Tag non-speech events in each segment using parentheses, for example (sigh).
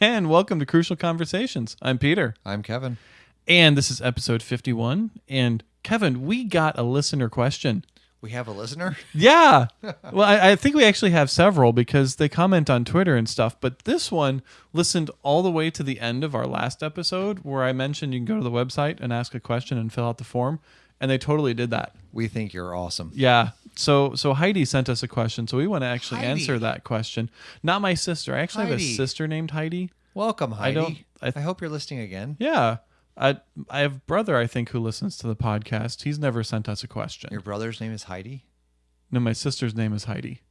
And welcome to Crucial Conversations. I'm Peter. I'm Kevin. And this is episode 51. And Kevin, we got a listener question. We have a listener. (laughs) Yeah. well, I, I think we actually have several because they comment on Twitter and stuff. But this one listened all the way to the end of our last episode where I mentioned you can go to the website and ask a question and fill out the form. And they totally did that. We think you're awesome. Yeah. So so Heidi sent us a question, so we want to actually Heidi. answer that question. Not my sister. I actually have a sister named Heidi. Welcome, Heidi. don't- I, I- hope you're listening again. Yeah. I I have a brother I think who listens to the podcast. He's never sent us a question. Your brother's name is Heidi. no, my sister's name is Heidi.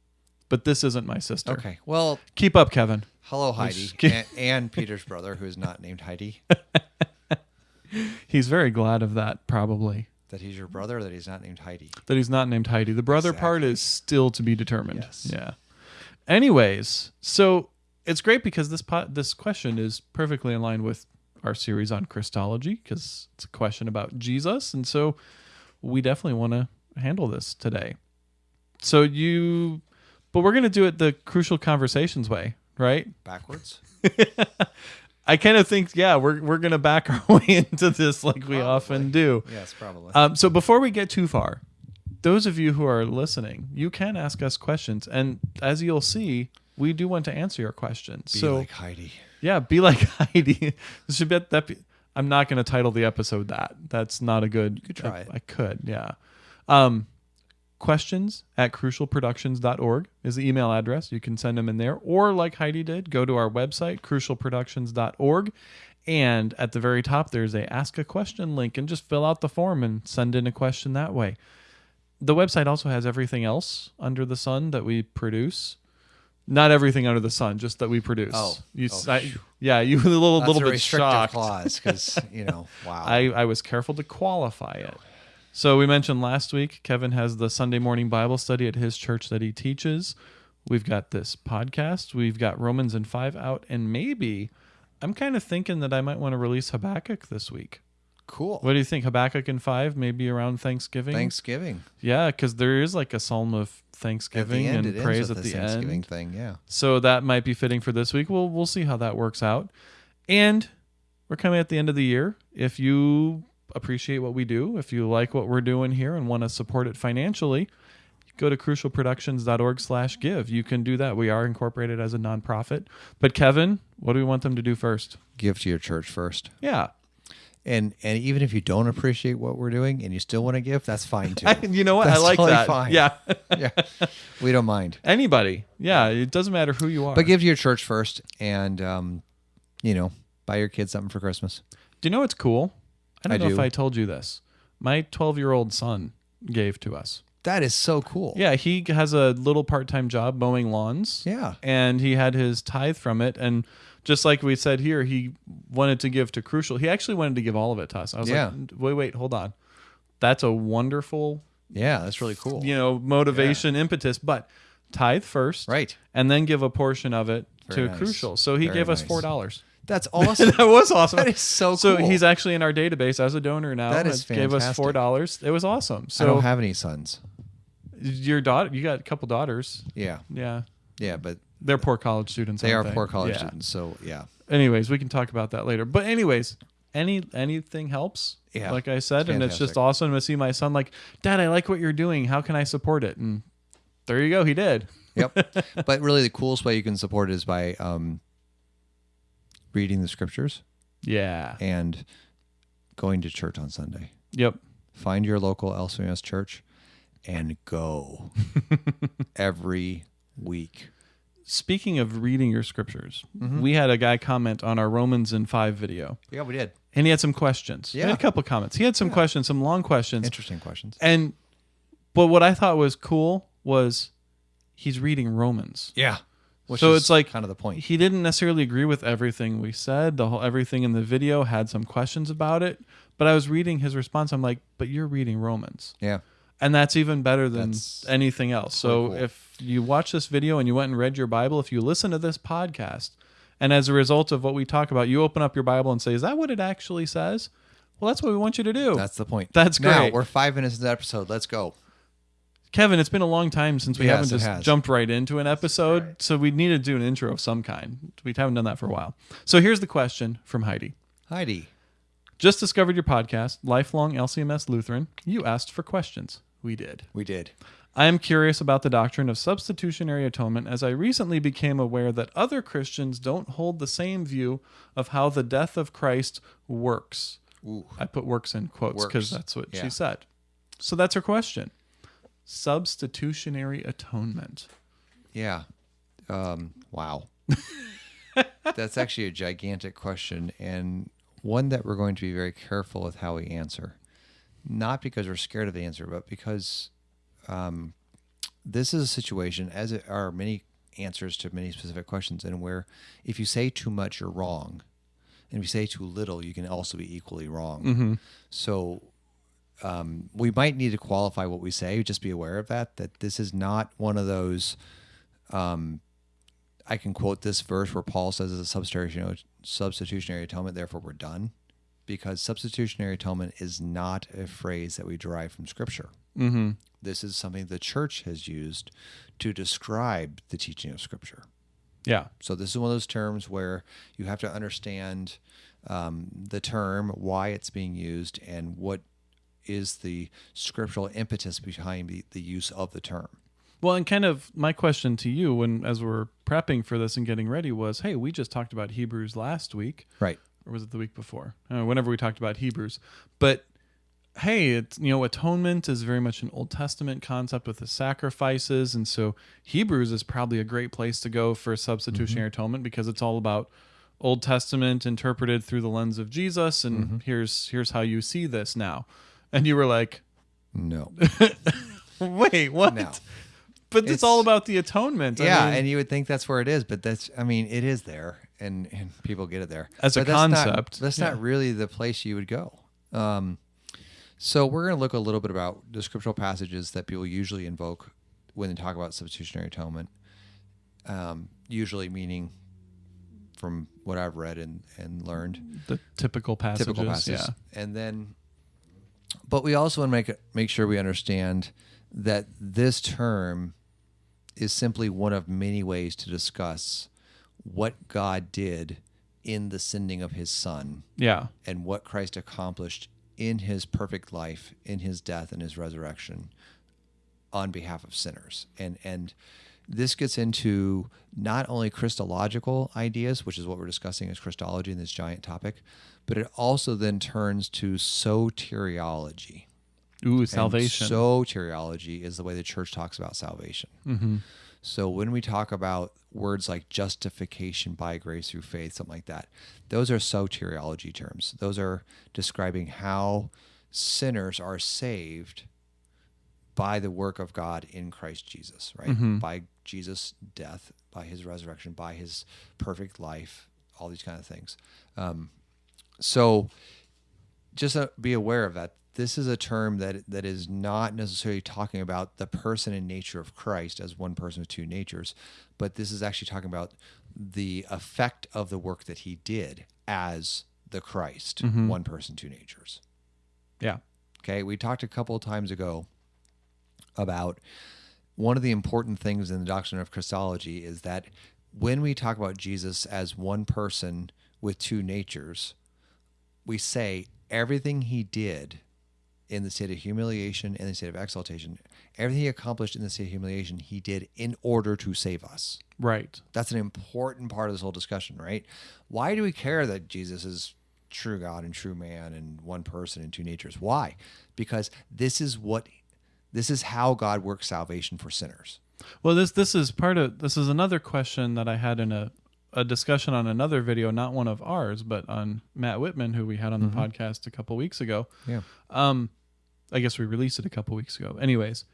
But this isn't my sister. Okay. Well, Keep up, Kevin. hello, Heidi, (laughs) and, and Peter's brother, who is not named Heidi. (laughs) He's very glad of that, probably. That he's your mm-hmm. brother. That he's not named Heidi. That he's not named Heidi. The brother part is still to be determined. Yes. Yeah. Anyways, so it's great because this po- this question is perfectly in line with our series on Christology because it's a question about Jesus, and so we definitely want to handle this today. So you, but we're gonna do it the crucial conversations way, right? Backwards. (laughs) I kind of think, yeah, we're we're gonna back our (laughs) way into this like we often do. yes, probably. Um, so before we get too far, those of you who are listening, you can ask us questions, and as you'll see, we do want to answer your questions. Be so like Heidi. yeah, be like (laughs) Heidi. Should be that. Be, I'm not going to title the episode that. That's not a good. You could try I. I could, yeah. Um, questions at crucialproductions.org is the email address. You can send them in there, or like Heidi did, go to our website crucialproductions.org, and at the very top there's a ask a question link, and just fill out the form and send in a question that way. The website also has everything else under the sun that we produce. Not everything under the sun, just that we produce. Oh. you, Oh, I- yeah, you were a little, That's little a bit shocked. clause because you know. (laughs) Wow. I, I was careful to qualify it. So we mentioned last week, Kevin has the Sunday morning Bible study at his church that he teaches. We've got this podcast. We've got Romans and 5 out. And maybe I'm kind of thinking that I might want to release Habakkuk this week. cool. What do you think? Habakkuk and 5, maybe around Thanksgiving? Thanksgiving. Yeah, because there is like a psalm of Thanksgiving end, and praise at the Thanksgiving end. thing. Yeah. So that might be fitting for this week. We'll we'll see how that works out. And we're coming at the end of the year. If you appreciate what we do, if you like what we're doing here and want to support it financially, go to crucialproductions.org slash give. You can do that. We are incorporated as a nonprofit. But Kevin, what do we want them to do first? Give to your church first. Yeah. And and even if you don't appreciate what we're doing and you still want to give, that's fine too. (laughs) you know what? I like totally that. fine. Yeah. (laughs) yeah, we don't mind. Anybody. Yeah. It doesn't matter who you are. But give to your church first, and um, you know, buy your kids something for Christmas. Do you know what's cool? I don't I know if. I told you this. My 12 year old son gave to us. That is so cool. Yeah, he has a little part-time job mowing lawns. Yeah. And he had his tithe from it and just like we said here, he wanted to give to Crucial. He actually wanted to give all of it to us. I was Yeah. like, "Wait, wait, hold on. That's a wonderful, Yeah, that's really cool. you know, motivation impetus, but tithe first. Right. And then give a portion of it Very to nice. Crucial. So he Very gave us $4. That's (laughs) awesome. that was awesome. That is so cool. So he's actually in our database as a donor now. That is It Gave us four dollars. It was awesome. I So don't have any sons. your daughter, you got a couple daughters. Yeah, Yeah, yeah, but they're poor college students. they are aren't poor college Yeah. students. So yeah, Anyways, we can talk about that later. But anyways, any anything helps. Yeah. like I said, and it's just Fantastic. awesome to see my son like, Dad, I like what you're doing. How can I support it? And there you go. He did. yep. (laughs) but really, the coolest way you can support it is by um, reading the scriptures Yeah. and going to church on Sunday. Yep. Find your local LCMS church and go (laughs) every week. Speaking of reading your scriptures, Mm-hmm. we had a guy comment on our Romans in five video, Yeah, we did. and he had some questions. Yeah. a couple comments. He had some questions, some long questions. Interesting questions. And but what I thought was cool was he's reading Romans. Yeah. Which so it's like kind of the point. He didn't necessarily agree with everything we said. The whole everything in the video had some questions about it. But I was reading his response. I'm like, but you're reading Romans. Yeah. And that's even better than That's anything else. So cool. if you watch this video and you went and read your Bible, if you listen to this podcast, and as a result of what we talk about, you open up your Bible and say, Is that what it actually says? Well, that's what we want you to do. That's the point. That's great. Now we're five minutes into the episode. Let's go. Kevin, it's been a long time since we Yes, haven't just has. jumped right into an episode, so we need to do an intro of some kind. We haven't done that for a while. So here's the question from Heidi. Heidi. Just discovered your podcast, Lifelong LCMS Lutheran. You asked for questions. We did. We did. I am curious about the doctrine of substitutionary atonement as I recently became aware that other Christians don't hold the same view of how the death of Christ works. Ooh. I put works in quotes because that's what Yeah. she said. So that's her question. Substitutionary atonement. Yeah. Um, wow. (laughs) That's actually a gigantic question and one that we're going to be very careful with how we answer. Not because we're scared of the answer, but because um, this is a situation, as it are many answers to many specific questions, and where if you say too much, you're wrong. And if you say too little, you can also be equally wrong. So um, we might need to qualify what we say. Just be aware of that. That this is not one of those. Um, I can quote this verse where Paul says it's a substitutionary, substitutionary atonement. Therefore, we're done, because substitutionary atonement is not a phrase that we derive from Scripture. Mm-hmm. This is something the church has used to describe the teaching of Scripture. Yeah. So this is one of those terms where you have to understand um, the term, why it's being used, and what is the scriptural impetus behind the, the use of the term. Well, and kind of my question to you when as we're prepping for this and getting ready was, hey, we just talked about Hebrews last week. Right. or was it the week before? Uh, whenever we talked about Hebrews, but hey, it's you know atonement is very much an Old Testament concept with the sacrifices, and so Hebrews is probably a great place to go for substitutionary atonement because it's all about Old Testament interpreted through the lens of Jesus, and here's here's how you see this now, and you were like, No. (laughs) wait, what? No. But it's, It's- all about the atonement. I yeah, mean, and you would think that's where it is, but that's I mean, it is there and, and people get it there. As a But that's not- concept, that's yeah. not really the place you would go. Um, so we're going to look a little bit about the scriptural passages that people usually invoke when they talk about substitutionary atonement. Um, usually meaning from what I've read and, and learned, the typical passages. typical passages. Yeah. And then, but we also want to make make sure we understand that this term is simply one of many ways to discuss what God did in the sending of His Son Yeah. and what Christ accomplished in His perfect life, in His death and His resurrection, on behalf of sinners. And and this gets into not only Christological ideas, which is what we're discussing as Christology in this giant topic, but it also then turns to soteriology. Ooh, And salvation. soteriology is the way the church talks about salvation. mm-hmm. So when we talk about words like justification by grace through faith, something like that, those are soteriology terms. Those are describing how sinners are saved by the work of God in Christ Jesus, right? Mhm. By Jesus' death, by his resurrection, by his perfect life, all these kind of things. Um, so just uh, be aware of that. This is a term that that is not necessarily talking about the person and nature of Christ as one person with two natures, but this is actually talking about the effect of the work that he did as the Christ, Mhm. one person, two natures. Yeah. Okay, we talked a couple of times ago about one of the important things in the doctrine of Christology is that when we talk about Jesus as one person with two natures, we say everything he did in the state of humiliation and the state of exaltation, everything he accomplished in the state of humiliation, he did in order to save us. Right. That's an important part of this whole discussion, right? Why do we care that Jesus is true God and true man and one person and two natures? Why? Because this is what this is how God works salvation for sinners. Well, this this is part of this is another question that I had in a a discussion on another video, not one of ours, but on Matt Whitman, who we had on the mm-hmm. podcast a couple weeks ago. Yeah. Um, I guess we released it a couple weeks ago. Anyways,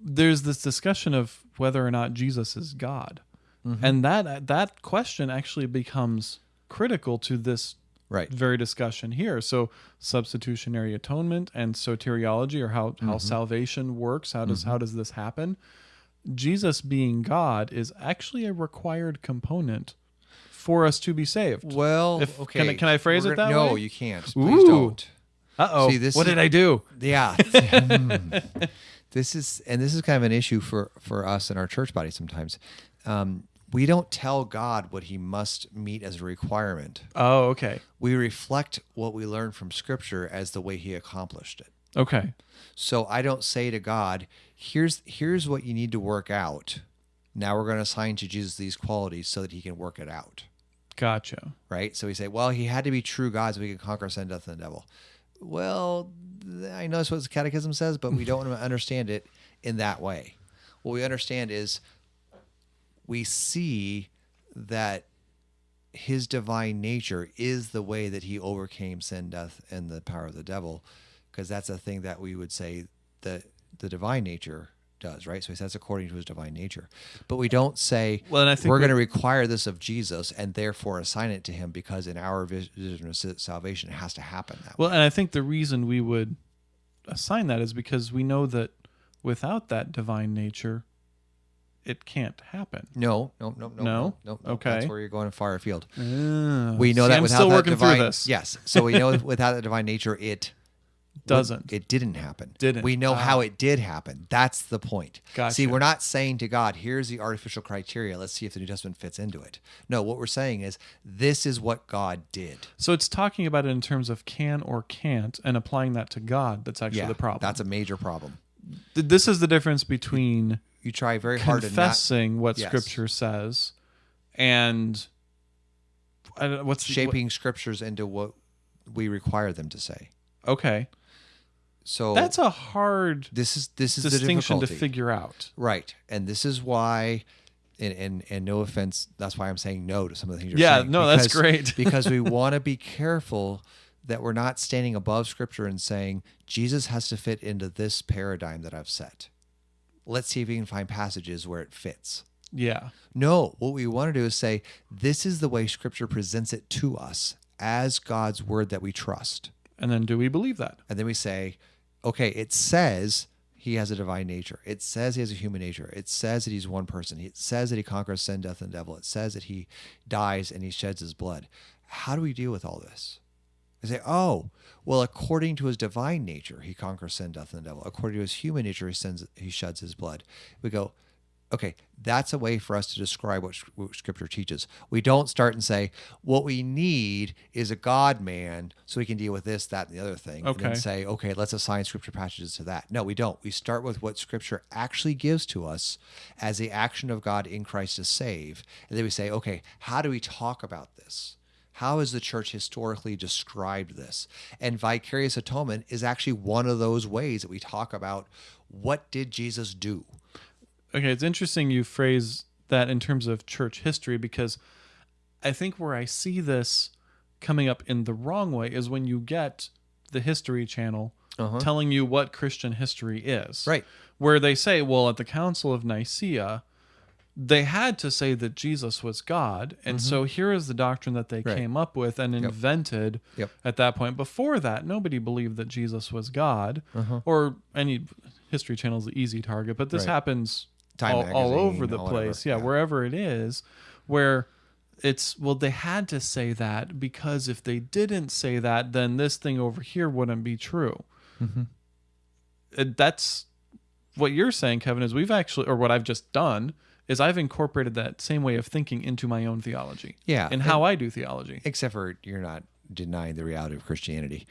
there's this discussion of whether or not Jesus is God, mm-hmm. and that that question actually becomes critical to this Right. very discussion here. So substitutionary atonement and soteriology, or how how mm-hmm. salvation works. How does how does this happen? Jesus being God is actually a required component for us to be saved. Well, If- okay. can I- can I phrase We're it gonna- that no, way? you can't. Please Ooh. don't. Uh oh. See, this What is- did I do? Yeah. (laughs) (laughs) This is and this is kind of an issue for for us in our church body sometimes. Um, we don't tell God what He must meet as a requirement. Oh, okay. We reflect what we learn from Scripture as the way He accomplished it. Okay. So I don't say to God, "Here's here's what you need to work out." Now we're going to assign to Jesus these qualities so that He can work it out. Gotcha. right? So we say, well, he had to be true God so we could conquer sin, death, and the devil. Well, I know that's what the catechism says, but we don't (laughs) understand it in that way. What we understand is we see that his divine nature is the way that he overcame sin, death, and the power of the devil, because that's a thing that we would say that the divine nature does, right? So he says according to his divine nature. But we don't say Well, and I think we're we- going to require this of Jesus and therefore assign it to him because in our vision of salvation it has to happen that way. Well, and I think the reason we would assign that is because we know that without that divine nature, it can't happen. No, no, no, no, No? no, no. Okay. That's where you're going far afield. Ah, We know see, that I'm still that working divine, through this. yes. So we know (laughs) without the divine nature, it Doesn't. It didn't happen. Didn't. We know Ah. how it did happen. That's the point. Gotcha. See, we're not saying to God, "Here's the artificial criteria. Let's see if the New Testament fits into it." No, what we're saying is, this is what God did. So it's talking about it in terms of can or can't and applying that to God. That's actually yeah, the problem. That's a major problem. This is the difference between You try very hard to not confessing what Yes. Scripture says and what's the- shaping scriptures into what we require them to say. okay, So that's a hard this is this is distinction to figure out. Right. And this is why and, and and no offense, that's why I'm saying no to some of the things you're saying. Yeah, saying. no, that's great. (laughs) because we (laughs) want to be careful that we're not standing above scripture and saying Jesus has to fit into this paradigm that I've set. Let's see if we can find passages where it fits. Yeah, No, what we want to do is say this is the way scripture presents it to us as God's word that we trust. and then do we believe that? And then we say, okay, it says he has a divine nature. It says he has a human nature. It says that he's one person. It says that he conquers sin, death, and devil. It says that he dies and he sheds his blood. How do we deal with all this? I say, oh, well, according to his divine nature, he conquers sin, death, and the devil. According to his human nature, he sends, he sheds his blood. We go, okay, that's a way for us to describe what, what Scripture teaches. We don't start and say, what we need is a God man so we can deal with this, that, and the other thing. And Okay. then say, okay, let's assign Scripture passages to that. No, we don't. We start with what Scripture actually gives to us as the action of God in Christ to save. And then we say, okay, how do we talk about this? How has the church historically described this? And vicarious atonement is actually one of those ways that we talk about what did Jesus do? Okay, it's interesting you phrase that in terms of church history because I think where I see this coming up in the wrong way is when you get the History Channel telling you what Christian history is. Right. Where they say, well, at the Council of Nicaea, they had to say that Jesus was God. And so here is the doctrine that they Mm-hmm. Right. came up with and invented Yep. at that point. Before that, nobody believed that Jesus was God or any History Channel is the easy target, but this Uh-huh. Right. happens Time all, all over the all whatever, place. Yeah, yeah. wherever it is, where it's well, they had to say that because if they didn't say that, then this thing over here wouldn't be true. Mm-hmm. That's what you're saying, Kevin. Is we've actually, or what I've just done, is I've incorporated that same way of thinking into my own theology. Yeah, and how I do theology. Except for you're not denying the reality of Christianity.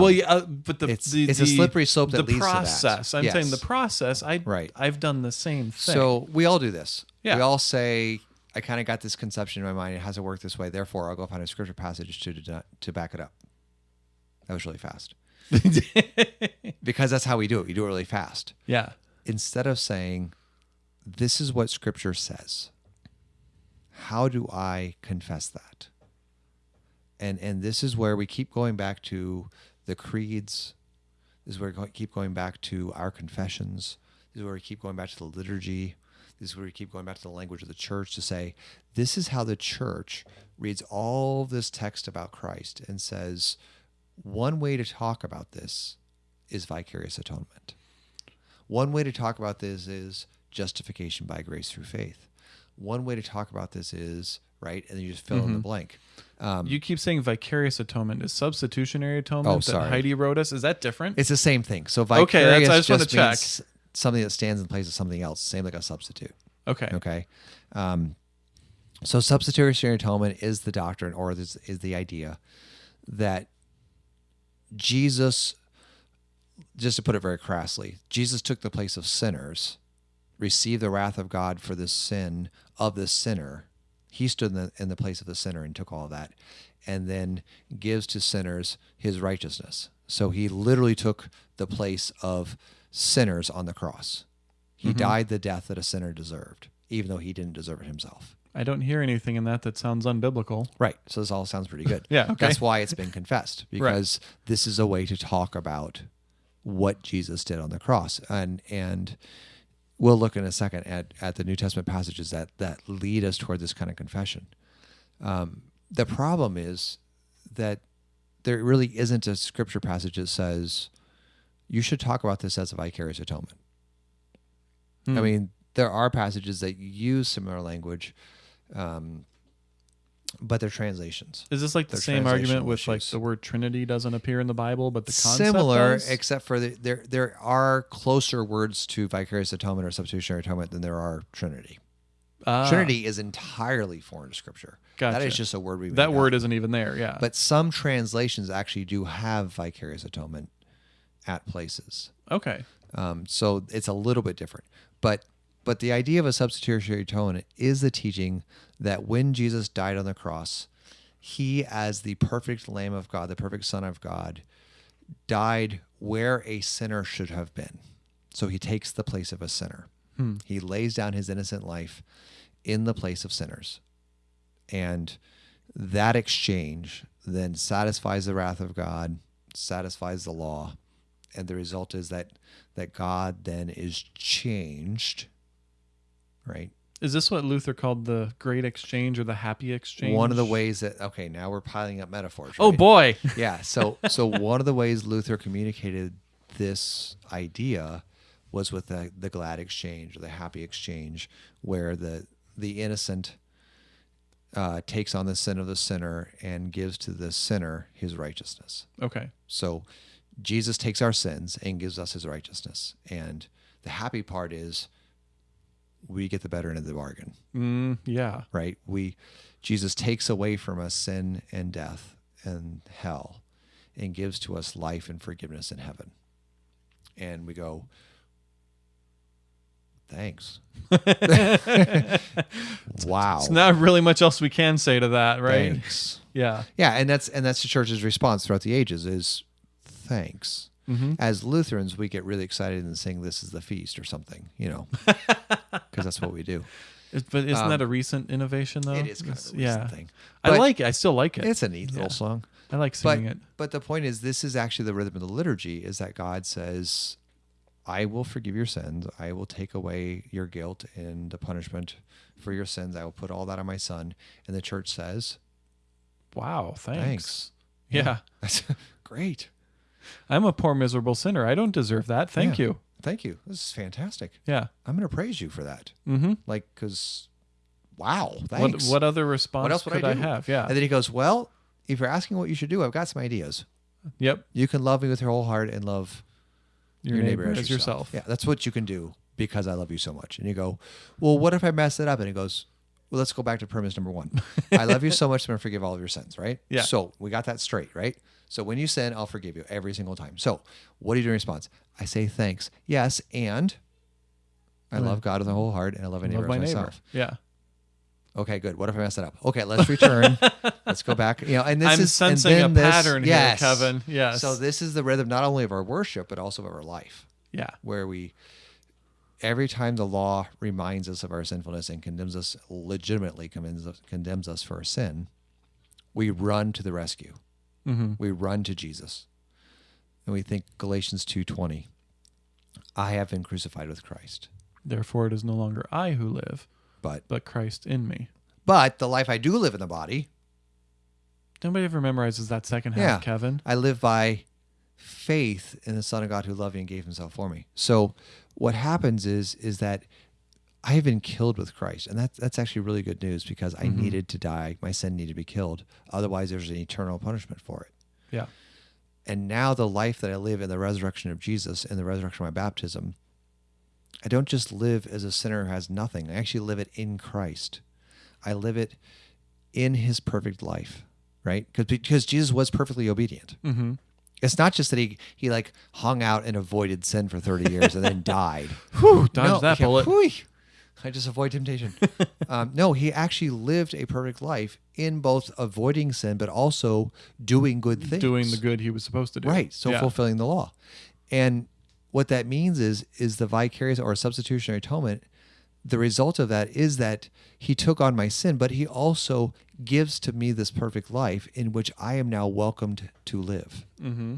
Well, yeah, uh, but the Um, it's- the, it's a slippery slope that the to that. process. I'm saying the process. I Right. I've done the same thing. So we all do this. Yeah. We all say, I kind of got this conception in my mind. It has to work this way. Therefore, I'll go find a scripture passage to to back it up. That was really fast (laughs) because that's how we do it. We do it really fast. yeah. Instead of saying, "This is what Scripture says," how do I confess that? And and this is where we keep going back to the creeds. This is where we keep going back to our confessions. This is where we keep going back to the liturgy. This is where we keep going back to the language of the church to say, this is how the church reads all this text about Christ and says, one way to talk about this is vicarious atonement. One way to talk about this is justification by grace through faith. One way to talk about this is, right? And then you just fill in the blank. Um, You keep saying vicarious atonement. Is substitutionary atonement Oh, that sorry. Heidi wrote us? Is that different? It's the same thing. So Okay, vicarious that's- I just just means something that stands in place of something else, same like a substitute. Okay. Okay. Um, so substitutionary atonement is the doctrine or is, is the idea that Jesus, just to put it very crassly, Jesus took the place of sinners, received the wrath of God for the sin of the sinner. He stood in the, in the place of the sinner and took all of that, and then gives to sinners his righteousness. So he literally took the place of sinners on the cross. He mm-hmm. died the death that a sinner deserved, even though he didn't deserve it himself. I don't hear anything in that that sounds unbiblical. Right. So this all sounds pretty good. (laughs) Yeah, okay. That's why it's been confessed (laughs) because this is a way to talk about what Jesus did on the cross. And and we'll look in a second at, at the New Testament passages that that lead us toward this kind of confession. Um, the problem is that there really isn't a scripture passage that says you should talk about this as a vicarious atonement. Hmm. I mean, there are passages that use similar language, um, but they're translations. Is this like the They're same argument with like the word Trinity doesn't appear in the Bible, but the concept Similar, does? except for the, there there are closer words to vicarious atonement or substitutionary atonement than there are Trinity. Ah, Trinity is entirely foreign to Scripture. That Gotcha. is just a word we That up. word isn't even there. Yeah. But some translations actually do have vicarious atonement at places. okay. Um, so it's a little bit different. But but the idea of a substitutionary atonement is the teaching that when Jesus died on the cross, he as the perfect Lamb of God, the perfect Son of God, died where a sinner should have been. So he takes the place of a sinner. Hmm. He lays down his innocent life in the place of sinners. And that exchange then satisfies the wrath of God, satisfies the law, and the result is that that God then is changed, right? Is this what Luther called the great exchange or the happy exchange? One of the ways that okay, now we're piling up metaphors. Oh boy. (laughs) yeah. So so one of the ways Luther communicated this idea was with the, the glad exchange or the happy exchange, where the the innocent uh, takes on the sin of the sinner and gives to the sinner his righteousness. okay. So Jesus takes our sins and gives us his righteousness. And the happy part is we get the better end of the bargain, Mm, yeah. right? We Jesus takes away from us sin and death and hell and gives to us life and forgiveness in heaven. And we go, thanks. (laughs) (laughs) wow. It's not really much else we can say to that, right? Thanks. (laughs) Yeah. Yeah, and that's and that's the church's response throughout the ages is thanks. Mm-hmm. As Lutherans, we get really excited and sing "This is the feast" or something, you know, (laughs) because that's what we do. But isn't Um, that a recent innovation though? it is kind of a recent yeah. thing. I like it. I still like it. It's a neat Yeah. little song. I like But singing it. but the point is, this is actually the rhythm of the liturgy: is that God says, "I will forgive your sins. I will take away your guilt and the punishment for your sins. I will put all that on my Son." And the church says, Wow. Thanks. Thanks. Yeah. (laughs) "That's great. I'm a poor miserable sinner. I don't deserve that. Thank Yeah. you. Thank you. This is fantastic. Yeah. I'm going to praise you for that." Mm-hmm. like because wow What thanks what other response what else would could I I, have? Yeah. and then he goes well if you're asking what you should do i've got some ideas yep. you can love me with your whole heart and love Your, neighbor, as yourself. yeah that's what you can do because i love you so much and you go well what if i mess it up and he goes well let's go back to premise number one (laughs) i love you so much i'm going to forgive all of your sins right Yeah. so we got that straight right so when you sin i'll forgive you every single time so what do you do in response i say thanks yes and i love god with my whole heart and i love my neighbor Love my as neighbor. myself Yeah. Okay, good. What if I mess it up? Okay, let's (laughs) return. let's go back. You know, and this I'm is and sensing a this- pattern yes. here, Kevin. Yes. So this is the rhythm not only of our worship but also of our life, yeah. where we every time the law reminds us of our sinfulness and condemns us legitimately condemns us, condemns us for our sin, we run to the rescue. Mm-hmm. We run to Jesus, and we think Galatians two twenty. I have been crucified with Christ, Therefore, it is no longer I who live, but but Christ in me. but the life I do live in the body, Nobody ever memorizes that second half, Yeah. Kevin. I live by faith in the Son of God who loved me and gave himself for me. So what happens is is that I have been killed with Christ. And that's that's actually really good news because I Mhm. needed to die. My sin needed to be killed. Otherwise there's an eternal punishment for it. Yeah. And now the life that I live in the resurrection of Jesus and the resurrection of my baptism I don't just live as a sinner who has nothing. I actually live it in Christ. I live it in his perfect life, right? Because because Jesus was perfectly obedient. Mm-hmm. It's not just that he he like hung out and avoided sin for 30 years and then (laughs) died. Whew, dodge No, that yeah, bullet. whew. I just avoid temptation. (laughs) um, no, he actually lived a perfect life in both avoiding sin, but also doing good things. Doing the good he was supposed to do. right. So Yeah. fulfilling the law, and what that means is is the vicarious or substitutionary atonement. The result of that is that he took on my sin, but he also gives to me this perfect life in which I am now welcomed to live. Mm-hmm.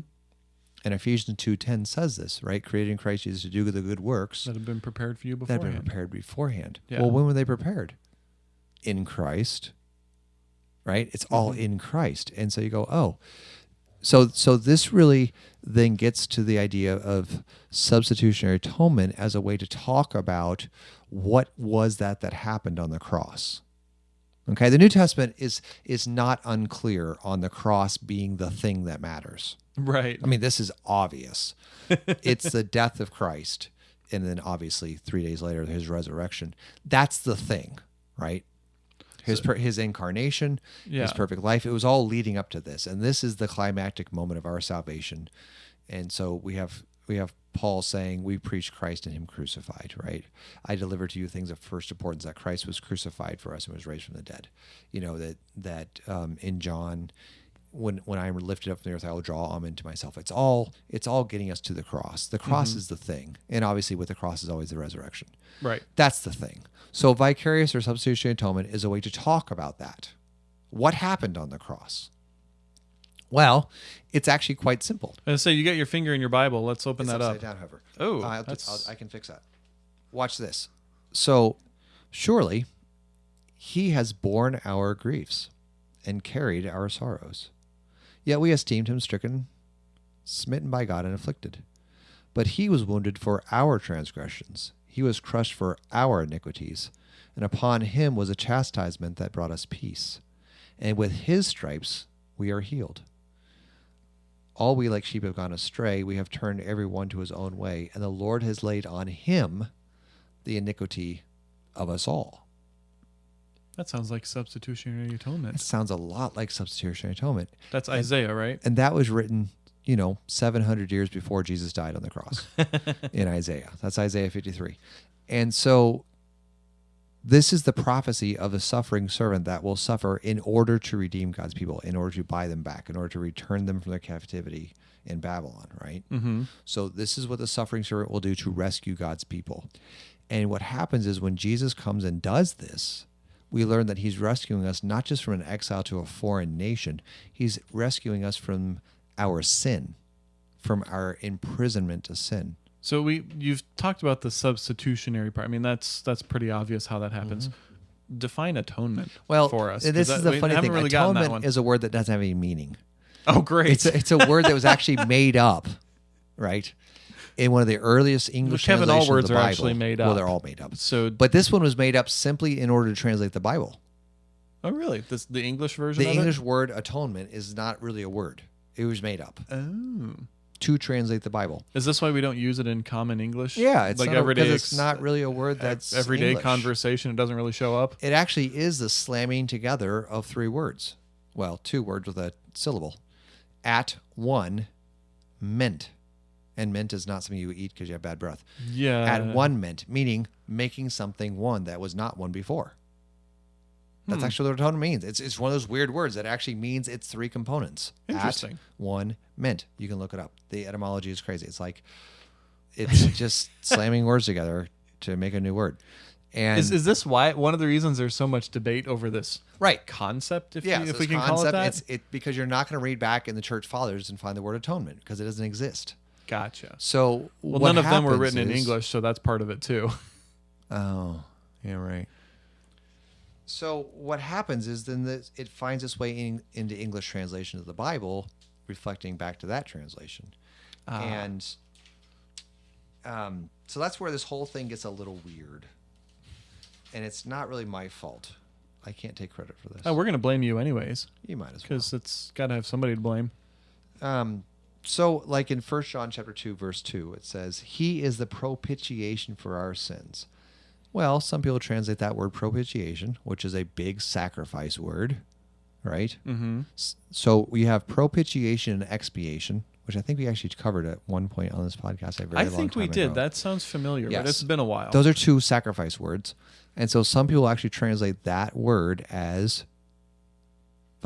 And Ephesians two ten says this, right? Created in Christ Jesus to do the good works That have been prepared for you beforehand. that have been prepared beforehand. Yeah. Well, when were they prepared? In Christ, right? It's all Mm-hmm. in Christ, and so you go, oh, so so this really then gets to the idea of substitutionary atonement as a way to talk about what was that that happened on the cross. Okay, the New Testament is is not unclear on the cross being the thing that matters. Right. I mean, this is obvious. (laughs) it's the death of Christ, and then obviously three days later his resurrection. That's the thing, right? His per, his incarnation, Yeah. his perfect life. It was all leading up to this, and this is the climactic moment of our salvation. And so we have we have Paul saying, "We preach Christ and Him crucified." Right? I deliver to you things of first importance that Christ was crucified for us and was raised from the dead. You know that that um, in John when when I am lifted up from the earth, I will draw all men to myself. It's all it's all getting us to the cross. The cross is the thing, and obviously with the cross is always the resurrection. Right. That's the thing. So vicarious or substitutionary atonement is a way to talk about that. What happened on the cross? Well, it's actually quite simple. And so you got your finger in your Bible. Let's open It's that up. down, however. Oh, Uh, I'll, that's- I'll, I can fix that. Watch this. So, surely, he has borne our griefs and carried our sorrows. Yet we esteemed him stricken, smitten by God, and afflicted. But he was wounded for our transgressions, he was crushed for our iniquities, and upon him was a chastisement that brought us peace. And with his stripes we are healed. All we like sheep have gone astray. We have turned every one to his own way, and the Lord has laid on him the iniquity of us all. That sounds like substitutionary atonement. It sounds a lot like substitutionary atonement. That's Isaiah, right? And that was written, you know, 700 years before Jesus died on the cross (laughs) in Isaiah. That's Isaiah 53. And so this is the prophecy of the suffering servant that will suffer in order to redeem God's people, in order to buy them back, in order to return them from their captivity in Babylon, right? Mm-hmm. So this is what the suffering servant will do to rescue God's people. And what happens is when Jesus comes and does this, we learn that he's rescuing us not just from an exile to a foreign nation, he's rescuing us from our sin, from our imprisonment to sin. So we you've talked about the substitutionary part. I mean, that's that's pretty obvious how that happens. Define atonement Mm-hmm. Well, for us. This is the we funny thing. Really Atonement is a word that doesn't have any meaning. oh, great! It's a, it's a word that was actually (laughs) made up, right? In one of the earliest English Kevin, all words of the are Bible. actually made Well, up. they're all made up. so, But this one was made up simply in order to translate the Bible. oh, really? This the English version. The English It? word atonement is not really a word. It was made up Oh, to translate the Bible. is this why we don't use it in common English? Yeah, it's like not, a- 'cause it's not really a word that's everyday English. conversation. It doesn't really show up. It actually is the slamming together of three words. Well, two words with a syllable. At one meant. And mint is not something you eat because you have bad breath. Yeah. At one mint, meaning making something one that was not one before. That's Hmm. actually what atonement means. It's, it's one of those weird words that actually means it's three components. Interesting. At one mint. You can look it up. The etymology is crazy. It's like (laughs) it's just slamming words together to make a new word. And Is, is this why one of the reasons there's so much debate over this right. concept? If, Yeah, we, so if we can call it that. It's it because you're not going to read back in the church fathers and find the word atonement because it doesn't exist. Gotcha. So Well, what none of them were happens written in English, so that's part of it too. (laughs) Oh, yeah, right. So what happens is then this, it finds its way in, into English translation of the Bible, reflecting back to that translation, Ah. and um, so that's where this whole thing gets a little weird, and it's not really my fault. I can't take credit for this. Oh, we're gonna blame you anyways, you might as well. because it's got to have somebody to blame. Um, So, like in First John chapter two, verse two, it says, "He is the propitiation for our sins." Well, some people translate that word propitiation, which is a big sacrifice word, right? Mm-hmm. So we have propitiation and expiation, which I think we actually covered at one point on this podcast. A very I long think we time did. That sounds familiar, Yes. but it's been a while. Those are two sacrifice words, and so some people actually translate that word as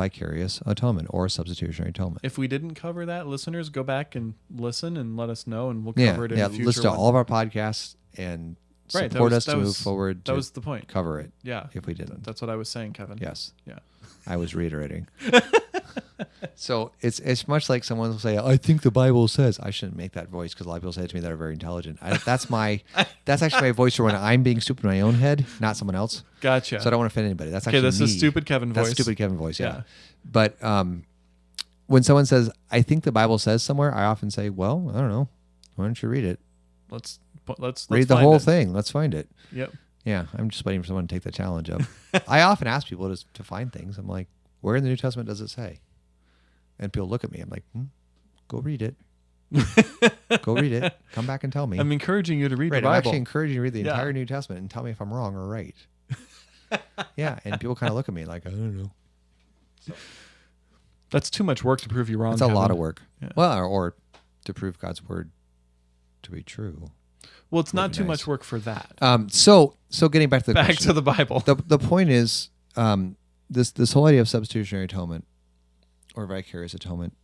vicarious atonement or substitutionary atonement. if we didn't cover that, listeners, go back and listen and let us know, and we'll Yeah, cover it in yeah. future Listen to all of our podcasts and Right, support was- us to move forward. That to was the point. cover it Yeah, if we didn't. that's what I was saying, Kevin. Yes, Yeah. I was reiterating. (laughs) (laughs) so it's it's much like someone will say, "I think the Bible says." I shouldn't make that voice because a lot of people say it to me that are very intelligent. I, that's my (laughs) that's actually my voice for when I'm being stupid in my own head, not someone else. Gotcha. So I don't want to offend anybody. That's okay, actually this me. is stupid Kevin voice. That's stupid Kevin voice. Yeah. Yeah. But um, when someone says, "I think the Bible says somewhere," I often say, "Well, I don't know. Why don't you read it? Let's let's, let's read the whole it. thing. Let's find it." Yep. Yeah, I'm just waiting for someone to take the challenge up. (laughs) I often ask people to, to find things. I'm like, where in the New Testament does it say? And people look at me. I'm like, hmm, go read it. (laughs) go read it. Come back and tell me. I'm encouraging you to read right, the I'm actually encouraging you to read the Yeah. entire New Testament and tell me if I'm wrong or right. (laughs) yeah, and people kind of look at me like, I don't know. That's too much work to prove you wrong. It's a lot of work. Yeah. Well, or, or to prove God's word to be true. Well, it's not too nice. much work for that. Um, so so getting back to the Back question. to the Bible. the the point is um, this this whole idea of substitutionary atonement or vicarious atonement.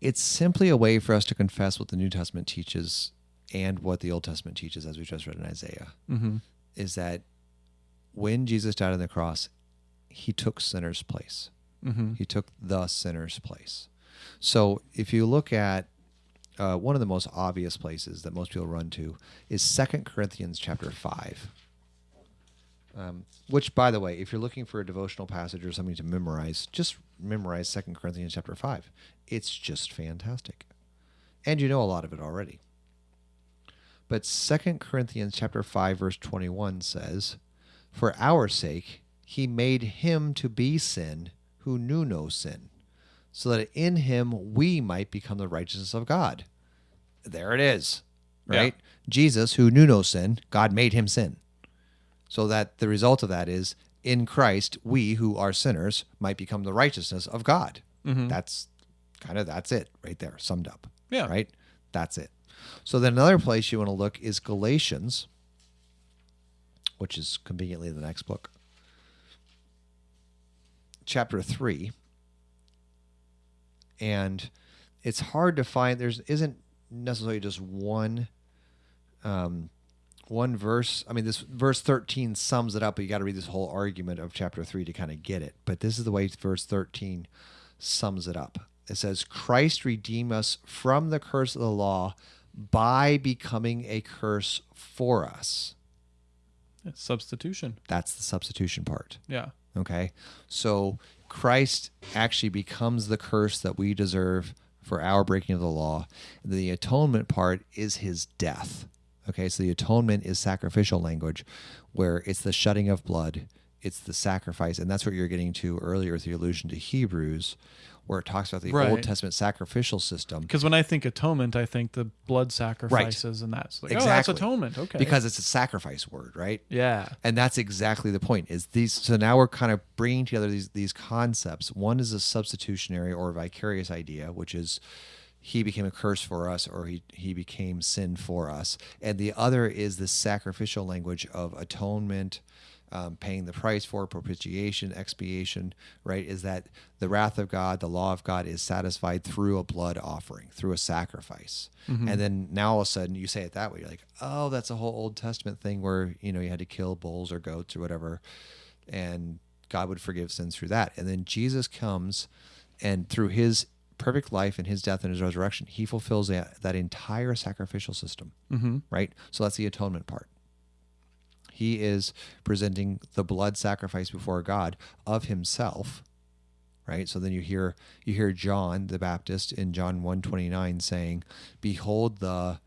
It's simply a way for us to confess what the New Testament teaches and what the Old Testament teaches, as we just read in Isaiah, mm-hmm. is that when Jesus died on the cross, he took sinners' place. Mm-hmm. He took the sinner's place. So if you look at uh, one of the most obvious places that most people run to is Second Corinthians chapter five. Um, which, by the way, if you're looking for a devotional passage or something to memorize, just memorize Second Corinthians chapter five. It's just fantastic, and you know a lot of it already. But Second Corinthians chapter five verse twenty one says, "For our sake he made him to be sin who knew no sin, so that in him we might become the righteousness of God." There it is, Yeah. right? Jesus, who knew no sin, God made him sin, so that the result of that is in Christ we who are sinners might become the righteousness of God. Mhm. That's kind of that's it right there, summed up. Yeah. Right? That's it. So then another place you want to look is Galatians, which is conveniently the next book. Chapter 3. And it's hard to find there's isn't necessarily just one um one verse. I mean this verse 13 sums it up, but you got to read this whole argument of chapter 3 to kind of get it. But this is the way verse 13 sums it up. It says, Christ redeemed us from the curse of the law by becoming a curse for us. Substitution. That's the substitution part. Yeah. Okay. So Christ actually becomes the curse that we deserve for our breaking of the law. The atonement part is his death. Okay. So the atonement is sacrificial language where it's the shedding of blood, it's the sacrifice. And that's what you're getting to earlier with the allusion to Hebrews, where it talks about the Right. Old Testament sacrificial system. Because when I think atonement, I think the blood sacrifices and that's like, oh, Exactly. that's atonement. Okay. Because it's a sacrifice word, right? yeah. and that's exactly the point is these so now we're kind of bringing together these these concepts one is a substitutionary or vicarious idea which is he became a curse for us or he, he became sin for us. And the other is the sacrificial language of atonement um, paying the price for propitiation expiation right? Is that the wrath of god the law of god is satisfied through a blood offering through a sacrifice. And then now all of a sudden you say it that way you're like oh that's a whole old testament thing where you know you had to kill bulls or goats or whatever and god would forgive sins through that. And then jesus comes and through his perfect life and his death and his resurrection he fulfills that, that entire sacrificial system Mm-hmm. right? So that's the atonement part. He is presenting the blood sacrifice before god of himself right? So then you hear you hear john the baptist in john 129 saying behold the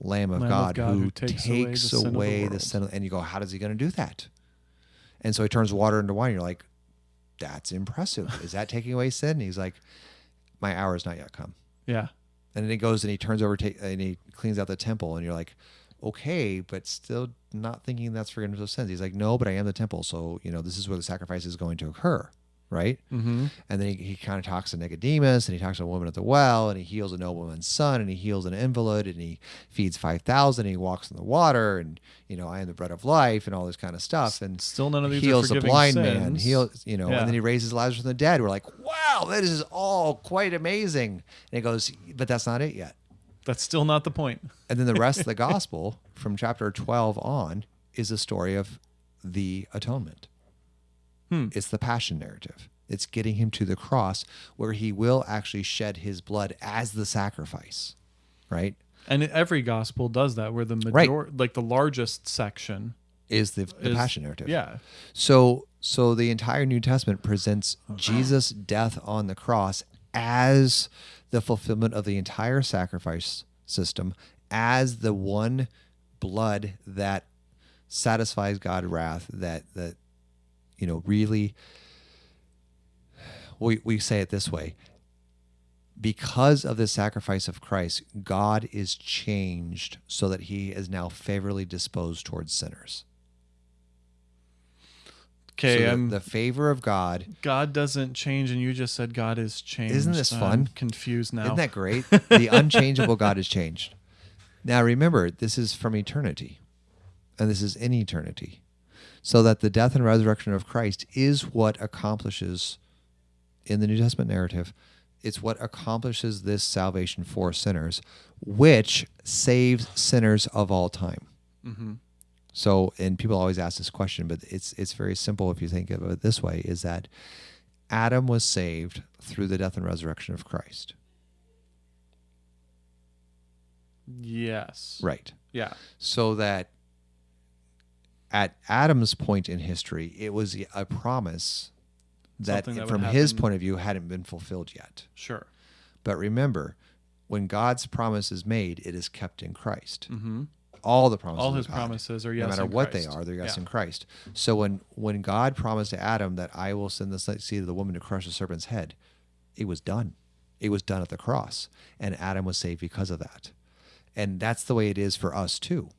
lamb of, Lamb of god, God who, who takes, takes away the sin of the away the sin of, and you go how does he going to do that? And so he turns water into wine. You're like that's impressive. Is that taking away sin? And he's like my hour has not yet come. Yeah. And then he goes and he turns over and he cleans out the temple, and you're like, okay, but still not thinking that's forgiveness of sins. He's like, no, but I am the temple, so you know this is where the sacrifice is going to occur, right? Mm-hmm. And then he, he kind of talks to Nicodemus, and he talks to a woman at the well, and he heals a nobleman's son, and he heals an invalid, and he feeds five thousand, and he walks in the water, and you know I am the bread of life, and all this kind of stuff, and Still none of these heals are a blind sins. man, heals you know, Yeah. and then he raises Lazarus from the dead. We're like, wow, that is all quite amazing. And he goes, but that's not it yet. That's still not the point. And then the rest of the (laughs) gospel from chapter 12 on is a story of the atonement. Hmm. It's the passion narrative. It's getting him to the cross where he will actually shed his blood as the sacrifice, right? And every gospel does that, where the Right. major, like the largest section, Is the, the is- passion narrative. Yeah. So so the entire New Testament presents Jesus' death on the cross as the fulfillment of the entire sacrifice system, as the one blood that satisfies God's wrath, that that you know really we we say it this way. Because of the sacrifice of Christ, God is changed so that he is now favorably disposed towards sinners. Okay. so the- the favor of God God doesn't change, and you just said God is changed. Isn't this I'm fun? confused now. Isn't that great? (laughs) the unchangeable God has changed. Now remember, this is from eternity, and this is in eternity. So that the death and resurrection of Christ is what accomplishes in the New Testament narrative. It's what accomplishes this salvation for sinners, which saves sinners of all time. mm-hmm. So, and people always ask this question, but it's it's very simple if you think of it this way: is that Adam was saved through the death and resurrection of Christ, Yes. right? Yeah. So that at Adam's point in history, it was a promise that, that from his point of view, hadn't been fulfilled yet. Sure. But remember, when God's promise is made, it is kept in Christ. Mm-hmm. All the promises, All they God. promises are yes. no matter in what they Christ. are, they're yes Yeah. in Christ. So when when God promised to Adam that I will send the seed of the woman to crush the serpent's head, it was done. It was done at the cross, and Adam was saved because of that. And that's the way it is for us too.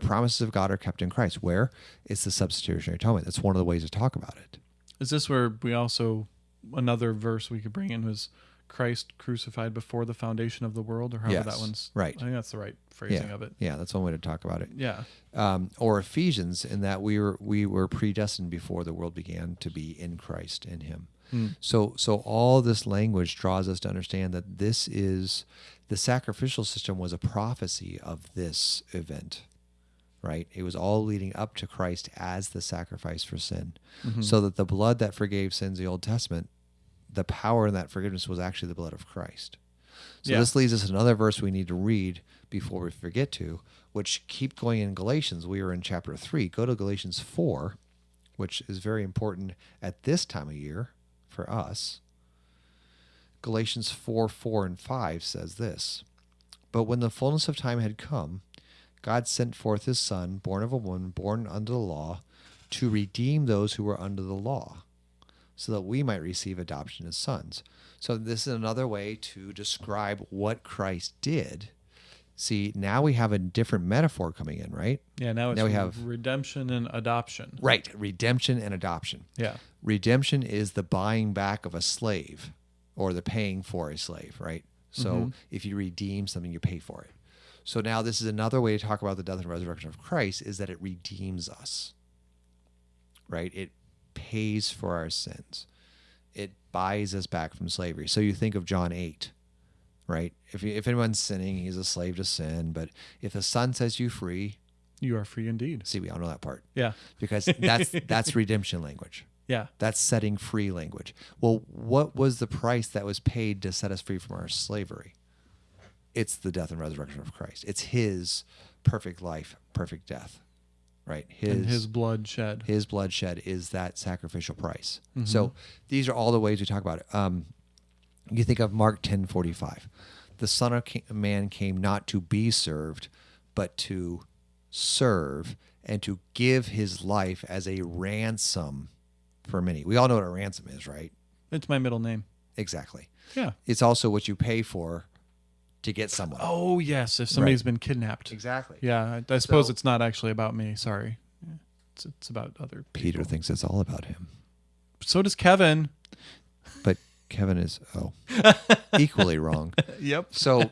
The promises of God are kept in Christ. Where it's the substitutionary atonement. That's one of the ways to talk about it. Is this where we also another verse we could bring in was Christ crucified before the foundation of the world, or however Yes, that one's right. I think that's the right phrasing yeah, of it. yeah, that's one way to talk about it. Yeah. um, or Ephesians, in that we were we were predestined before the world began to be in Christ in Him. Hmm. So so all this language draws us to understand that this is the sacrificial system was a prophecy of this event, right? It was all leading up to Christ as the sacrifice for sin, Mm-hmm. so that the blood that forgave sins, the Old Testament, the power in that forgiveness was actually the blood of Christ. So Yeah. this leads us to another verse we need to read before we forget to, which keep going in Galatians. We are in chapter three. Go to Galatians four, which is very important at this time of year for us. Galatians 4 4 and 5 says this But when the fullness of time had come, God sent forth his Son, born of a woman, born under the law, to redeem those who were under the law, so that we might receive adoption as sons. So, this is another way to describe what Christ did. See, now we have a different metaphor coming in, right? Yeah. Now it's Now we have- redemption and adoption. Right. Redemption and adoption. Yeah. redemption is the buying back of a slave or the paying for a slave, right? So Mm-hmm. if you redeem something, you pay for it. So now this is another way to talk about the death and resurrection of Christ is that it redeems us, right? It pays for our sins. It buys us back from slavery. So you think of John 8, right? If, if anyone's sinning, he's a slave to sin. But if the Son sets you free, You are free indeed. see, we all know that part Yeah. because that's (laughs) that's redemption language. Yeah. That's setting free language. Well, what was the price that was paid to set us free from our slavery? It's the death and resurrection of Christ. It's his perfect life, perfect death. Right? His and his blood shed. his bloodshed is that sacrificial price. So these are all the ways we talk about it. Um, you think of Mark ten forty five, the Son of Man came not to be served, but to serve and to give his life as a ransom for many. We all know what a ransom is, right? It's my middle name. Exactly. Yeah. It's also what you pay for to get someone. Oh yes, if somebody's been kidnapped. Exactly. Yeah, I, I suppose So- it's not actually about me. Sorry, it's, it's about other. People. Peter thinks it's all about him. So does Kevin. But Kevin is oh (laughs) equally wrong. (laughs) Yep. So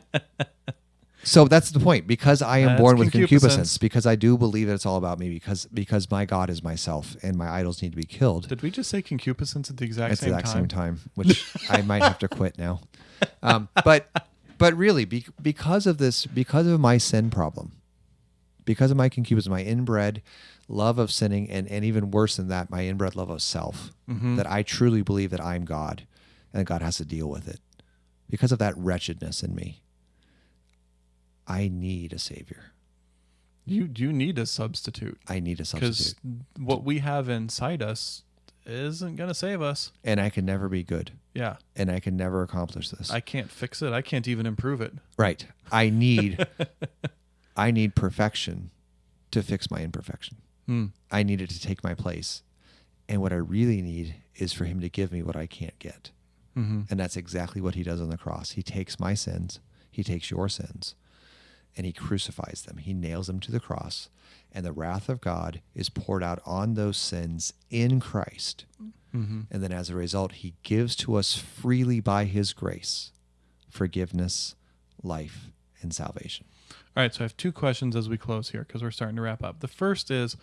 so that's the point. Because I am That's born with concupiscence. concupiscence, because I do believe that it's all about me, because because my God is myself and my idols need to be killed. Did we just say concupiscence at the exact same time? at the exact time? same time, which I might have to quit now. (laughs) Um, but but really, be, because of this, because of my sin problem, because of my concupiscence, my inbred love of sinning, and and even worse than that, my inbred love of self, Mm-hmm. that I truly believe that I'm God, and that God has to deal with it. Because of that wretchedness in me, I need a savior. You you need a substitute I need a substitute. because what we have inside us isn't gonna save us. and I can never be good, Yeah, and I can never accomplish this. I can't fix it. I can't even improve it. Right. I (laughs) need I need perfection to fix my imperfection. Hmm. I need it to take my place. And what I really need is for him to give me what I can't get. Mm-hmm. And that's exactly what he does on the cross. He takes my sins, he takes your sins, and he crucifies them. He nails them to the cross, and the wrath of God is poured out on those sins in Christ. Mm-hmm. And then as a result, he gives to us freely by his grace forgiveness, life, and salvation. All right, so I have two questions as we close here because we're starting to wrap up. The first is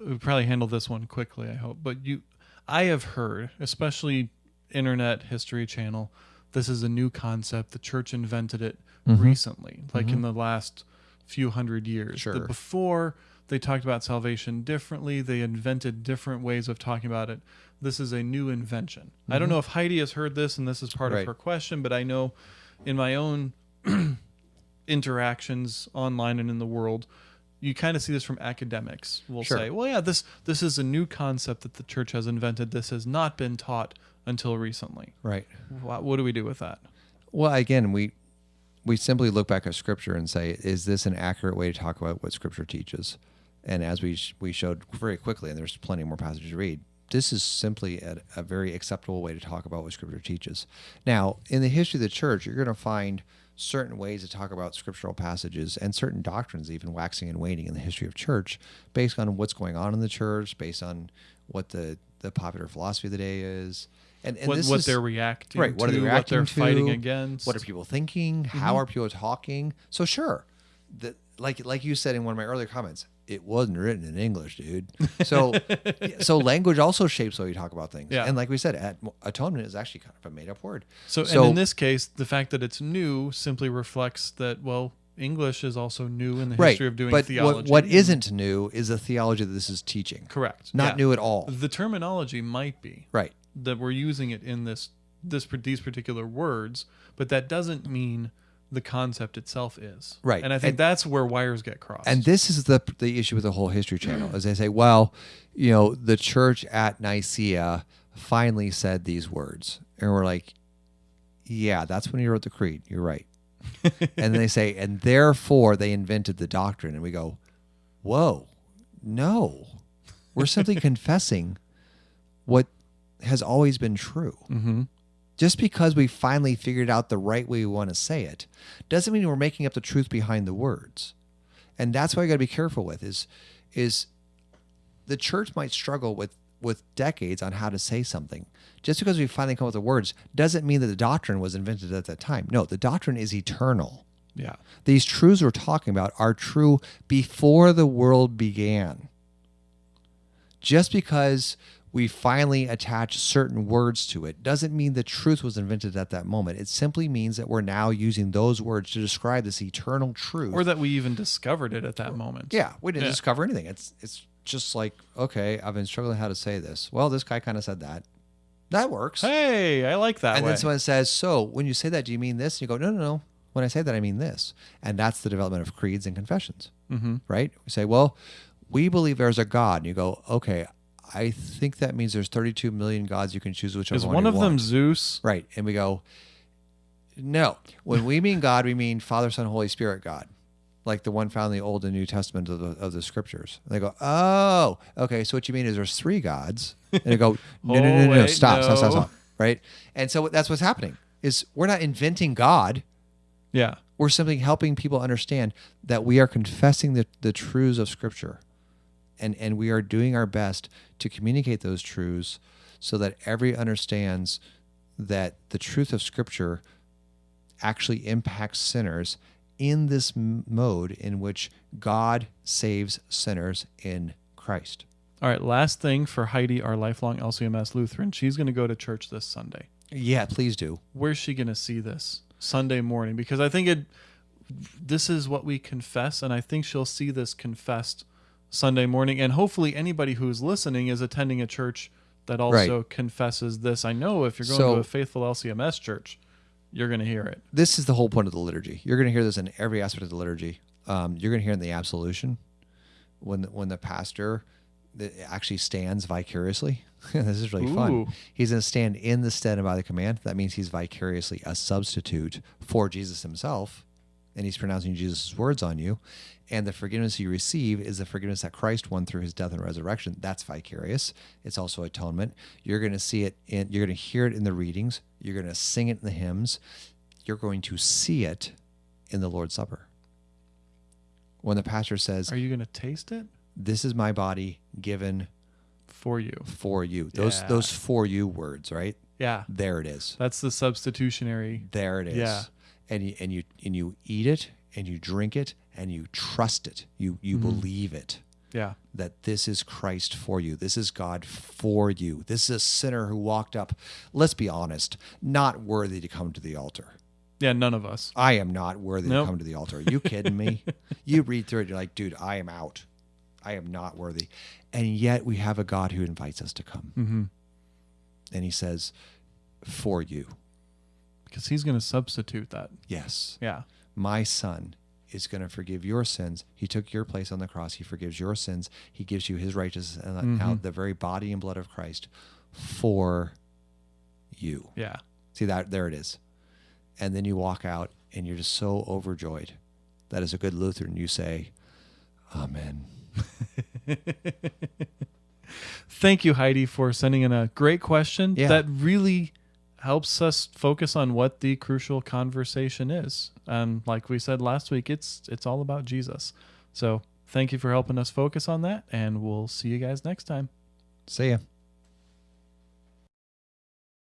we probably handle this one quickly, I hope. But you, I have heard, especially Internet History Channel, this is a new concept. The church invented it mm-hmm. recently, like in mm-hmm. the last few hundred years. Sure. That before they talked about salvation differently, they invented different ways of talking about it. This is a new invention. I don't mm-hmm. know if Heidi has heard this, and this is part Right. of her question, but I know in my own (clears throat) interactions online and in the world you kind of see this from academics We'll Sure. say well yeah this this is a new concept that the church has invented this has not been taught until recently Right. what, what do we do with that Well, again, we we simply look back at Scripture and say, is this an accurate way to talk about what Scripture teaches? And as we sh- we showed very quickly, and there's plenty more passages to read, this is simply a, a very acceptable way to talk about what Scripture teaches. Now, in the history of the church, you're going to find certain ways to talk about scriptural passages and certain doctrines even waxing and waning in the history of church based on what's going on in the church based on what the, the popular philosophy of the day is and, and what, what is- they're reacting right what to are they what reacting they're to fighting against. what are people thinking how mm-hmm. are people talking? So sure the, like like you said in one of my earlier comments it wasn't written in english dude. So (laughs) so language also shapes how you talk about things. Yeah. and like we said at, atonement is actually kind of a made-up word. So, so- and in this case the fact that it's new simply reflects that well english is also new in the right history of doing but theology. what, what isn't new is the theology that this is teaching. Correct. Not yeah. new at all. The terminology might be. Right that we're using it in this this these particular words, but that doesn't mean the concept itself is Right. And I think And- that's where wires get crossed. And this is the the issue with the whole history channel, is they say, well, you know, the church at Nicaea finally said these words, and we're like, yeah, that's when he wrote the creed. You're right. (laughs) and they say, and therefore they invented the doctrine, and we go, whoa, no, we're simply (laughs) confessing what has always been true. mm-hmm. Just because we finally figured out the right way we want to say it doesn't mean we're making up the truth behind the words. And that's why you got to be careful with is is the church might struggle with with decades on how to say something. Just because we finally come up with the words doesn't mean that the doctrine was invented at that time. No, the doctrine is eternal. Yeah. These truths we're talking about are true before the world began. Just because we finally attach certain words to it doesn't mean the truth was invented at that moment. It simply means that we're now using those words to describe this eternal truth. Or that we even discovered it at that moment. yeah, we didn't Yeah. discover anything. It's it's just like, okay, I've been struggling how to say this. Well, this guy kind of said that. That works. Hey, I like that and way. then someone says, "So when you say that, do you mean this?" And you go, "No, no, no. When I say that, I mean this." And that's the development of creeds and confessions, mm-hmm. right? We say, "Well, we believe there's a God," and you go, "Okay, I think that means there's 32 million gods. You can choose which whichever Is one one of them want." Zeus? right? And we go, "No. When we mean God, we mean Father, Son, Holy Spirit, God." Like the one found in the Old and New Testament of the, of the scriptures. And they go, oh, okay. So what you mean is there's three gods? And they go, (laughs) no, no, no, Oh, no, wait, stop, stop, stop, stop. right? And so that's what's happening is we're not inventing God. Yeah. We're simply helping people understand that we are confessing the, the truths of Scripture. And, and we are doing our best to communicate those truths so that every understands that the truth of Scripture actually impacts sinners in this m- mode in which God saves sinners in Christ. All right. Last thing for Heidi, our lifelong LCMS Lutheran. She's going to go to church this Sunday. Yeah, please do. Where's she going to see this Sunday morning? Because I think it. This is what we confess, and I think she'll see this confessed Sunday morning. And hopefully, anybody who's listening is attending a church that also confesses this. I know if you're going So- to a faithful LCMS church, you're going to hear it. This is the whole point of the liturgy. You're going to hear this in every aspect of the liturgy. Um, you're going to hear it in the absolution when the, when the pastor actually stands vicariously. (laughs) this is really Ooh. fun. He's going to stand in the stead and by the command. That means he's vicariously a substitute for Jesus himself, and he's pronouncing Jesus' words on you. And the forgiveness you receive is the forgiveness that Christ won through his death and resurrection. That's vicarious. It's also atonement. You're going to see it in, you're going to hear it in the readings. You're going to sing it in the hymns. You're going to see it in the Lord's Supper. When the pastor says, Are you going to taste it This is my body given for you? for you. Those Yeah. those for you words, right? Yeah. There it is. That's the substitutionary. There it is. Yeah. And you and you and you eat it and you drink it and you trust it. You you Mm-hmm. believe it Yeah. that this is Christ for you. This is God for you. This is a sinner who walked up, let's be honest, not worthy to come to the altar. Yeah. None of us. I am not worthy Nope. to come to the altar. Are you kidding me? (laughs) you read through it, you're like, dude, I am out. I am not worthy. And yet we have a God who invites us to come. Mm-hmm. And he says, for you. Because he's going to substitute that. Yes. Yeah. My son is going to forgive your sins. He took your place on the cross. He forgives your sins. He gives you his righteousness and now mm-hmm. the very body and blood of Christ for you. Yeah. See that there it is. And then you walk out and you're just so overjoyed that as a good Lutheran you say, Amen. (laughs) Thank you, Heidi, for sending in a great question Yeah. that really helps us focus on what the crucial conversation is. And like we said last week, it's it's all about Jesus. So thank you for helping us focus on that, and we'll see you guys next time. See ya.